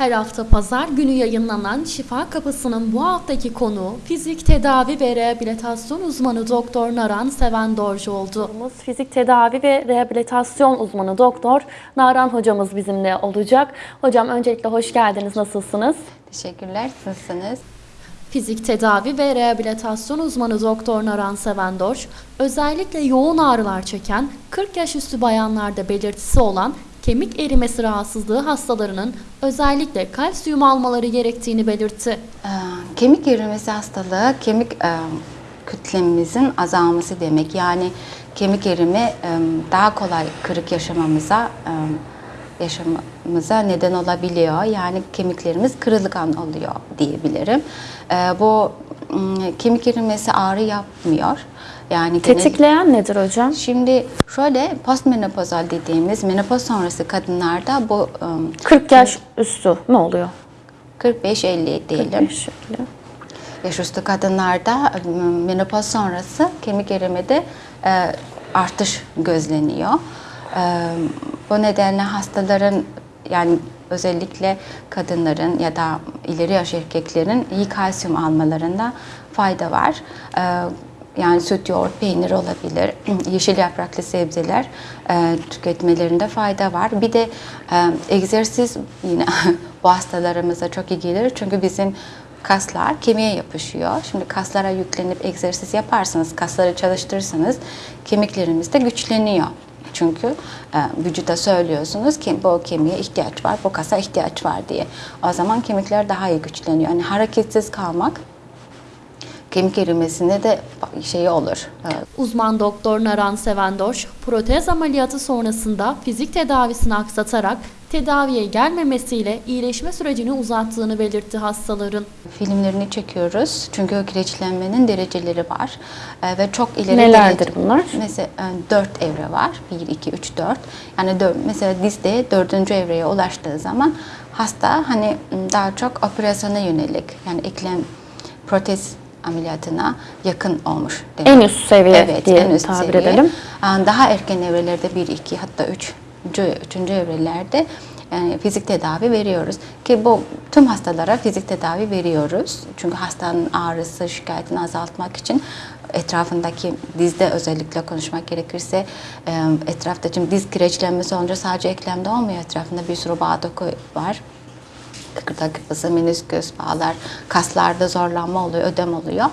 Her hafta pazar günü yayınlanan Şifa Kapısı'nın bu haftaki konuğu fizik tedavi ve rehabilitasyon uzmanı Doktor Naran Seven Dorcu oldu. Fizik tedavi ve rehabilitasyon uzmanı Doktor Naran hocamız bizimle olacak. Hocam öncelikle hoş geldiniz. Nasılsınız? Teşekkürler. Nasılsınız? Fizik tedavi ve rehabilitasyon uzmanı Doktor Naran Sevendorç, özellikle yoğun ağrılar çeken 40 yaş üstü bayanlarda belirtisi olan kemik erimesi rahatsızlığı hastalarının özellikle kalsiyum almaları gerektiğini belirtti. Ee, kemik erimesi hastalığı kemik e, kütlemimizin azalması demek. Yani kemik erimi e, daha kolay kırık yaşamamıza e, yaşamamıza neden olabiliyor. Yani kemiklerimiz kırılgan oluyor diyebilirim. E, bu kemik erimesi ağrı yapmıyor. Yani Tetikleyen nedir hocam? Şimdi şöyle postmenopozal dediğimiz menopoz sonrası kadınlarda bu e, 40 yaş üstü mü oluyor? 45-50 diyelim. Şöyle. Yaş üstü kadınlarda menopoz sonrası kemik erimede e, artış gözleniyor. Bu nedenle hastaların yani özellikle kadınların ya da ileri yaş erkeklerin iyi kalsiyum almalarında fayda var. Yani süt, yoğurt, peynir olabilir, yeşil yapraklı sebzeler tüketmelerinde fayda var. Bir de egzersiz yine bu hastalarımıza çok iyi gelir çünkü bizim kaslar kemiğe yapışıyor. Şimdi kaslara yüklenip egzersiz yaparsanız, kasları çalıştırırsanız kemiklerimiz de güçleniyor. Çünkü e, vücuda söylüyorsunuz ki bu kemiğe ihtiyaç var, bu kasa ihtiyaç var diye. O zaman kemikler daha iyi güçleniyor. Yani hareketsiz kalmak kemik erimesine de şey olur. e, Uzman doktor Naran Sevendorç, protez ameliyatı sonrasında fizik tedavisini aksatarak tedaviye gelmemesiyle iyileşme sürecini uzattığını belirtti hastaların. filmlerini çekiyoruz. Çünkü kireçlenmenin dereceleri var. E, ve çok ileri Nelerdir derece- bunlar? Mesela e, 4 evre var. 1, 2, 3, 4. Yani dör, mesela dizde dördüncü evreye ulaştığı zaman hasta hani daha çok operasyona yönelik yani eklem protez ameliyatına yakın olmuş. demek. En üst seviye evet, diye en üst tabir seviye. edelim. Daha erken evrelerde 1, 2 hatta 3. Üçüncü evrelerde yani fizik tedavi veriyoruz. Ki bu tüm hastalara fizik tedavi veriyoruz. Çünkü hastanın ağrısı, şikayetini azaltmak için etrafındaki dizde özellikle konuşmak gerekirse e, etrafta şimdi diz kireçlenmesi olunca sadece eklemde olmuyor. Etrafında bir sürü bağ doku var kıkırdak yapısı, menisküs, bağlar, kaslarda zorlanma oluyor, ödem oluyor.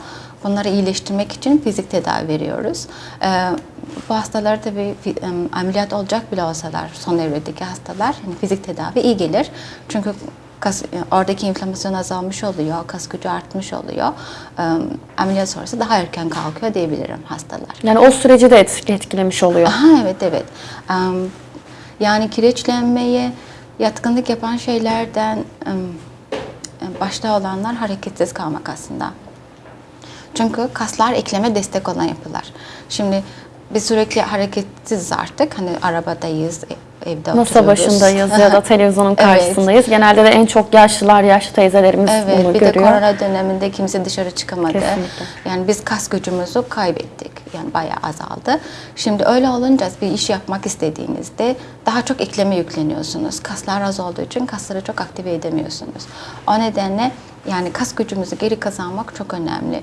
Bunları iyileştirmek için fizik tedavi veriyoruz. Ee, bu hastalar tabii ameliyat olacak bile olsalar, son evredeki hastalar, yani fizik tedavi iyi gelir. Çünkü kas, oradaki inflamasyon azalmış oluyor, kas gücü artmış oluyor. Ee, ameliyat sonrası daha erken kalkıyor diyebilirim hastalar. Yani o süreci de etki- etkilemiş oluyor. Aha, evet evet. Yani kireçlenmeye yatkınlık yapan şeylerden başta olanlar hareketsiz kalmak aslında. Çünkü kaslar ekleme destek olan yapılar. Şimdi biz sürekli hareketsiz artık. Hani arabadayız, e- evde Masa oturuyoruz. başındayız ya da televizyonun Evet. karşısındayız. Genelde de en çok yaşlılar, yaşlı teyzelerimiz Evet, bunu bir de görüyor. korona döneminde kimse dışarı çıkamadı. Kesinlikle. Yani biz kas gücümüzü kaybettik. Yani bayağı azaldı. Şimdi öyle olunca bir iş yapmak istediğinizde daha çok ekleme yükleniyorsunuz. Kaslar az olduğu için kasları çok aktive edemiyorsunuz. O nedenle yani kas gücümüzü geri kazanmak çok önemli.